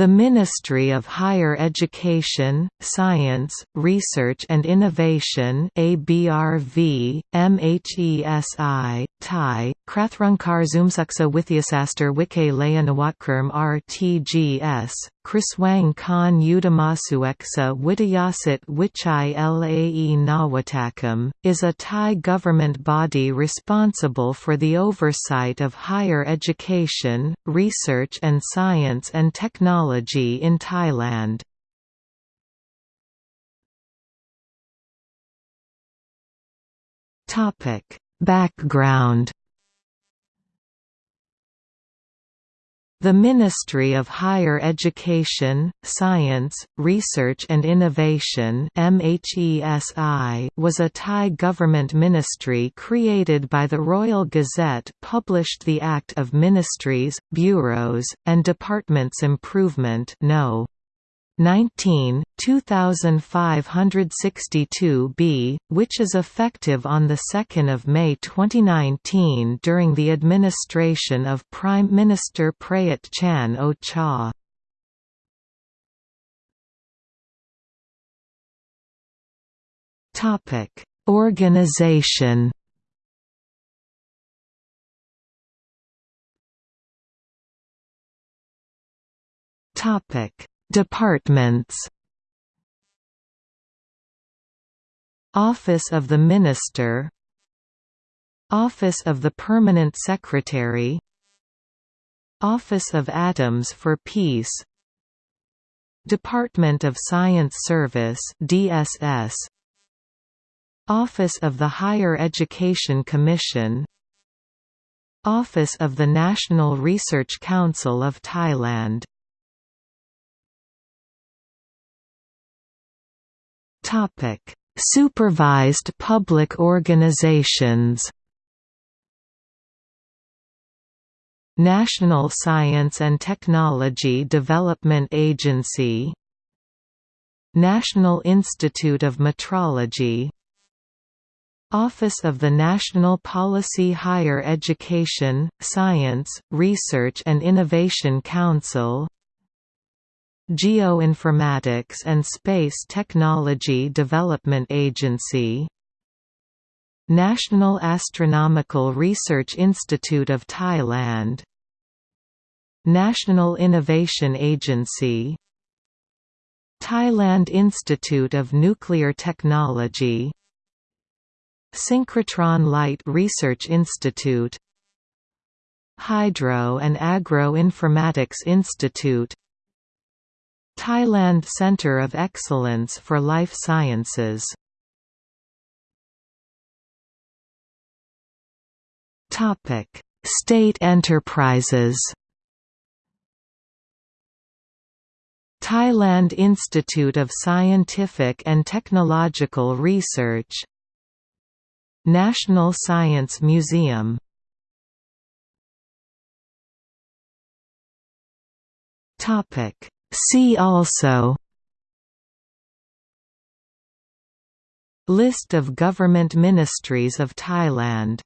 The Ministry of Higher Education, Science, Research and Innovation ABRV, MHESI, Thai, Krathrungkar Zoomsuksa Withyasastar Layanawatkerm RTGS, Krasuang Khan Udomsueksa Witthayasat Wichai Lae Nawattakam, is a Thai government body responsible for the oversight of higher education, research and science and technology in Thailand. Background The Ministry of Higher Education, Science, Research and Innovation was a Thai government ministry created by the Royal Gazette published the Act of Ministries, Bureaus, and Departments Improvement no. 19, 2562b, which is effective on 2 May 2019 during the administration of Prime Minister Prayut Chan-o-cha. Organization Topic Departments. Office of the Minister. Office of the Permanent Secretary. Office of Atoms for Peace. Department of Science Service DSS Office of the Higher Education Commission. Office of the National Research Council of Thailand Topic: Supervised public organizations. National Science and Technology Development Agency National Institute of Metrology Office of the National Policy Higher Education, Science, Research and Innovation Council Geoinformatics and Space Technology Development Agency National Astronomical Research Institute of Thailand National Innovation Agency Thailand Institute of Nuclear Technology Synchrotron Light Research Institute Hydro and Agro Informatics Institute Thailand Centre of Excellence for Life Sciences. State enterprises. Thailand Institute of Scientific and Technological Research. National Science Museum. Topic See also List of government ministries of Thailand